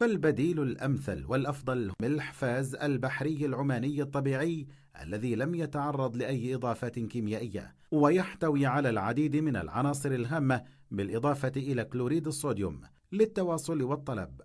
فالبديل الأمثل والأفضل ملح فاز البحري العماني الطبيعي الذي لم يتعرض لأي إضافات كيميائية ويحتوي على العديد من العناصر الهامة بالإضافة إلى كلوريد الصوديوم للتواصل والطلب.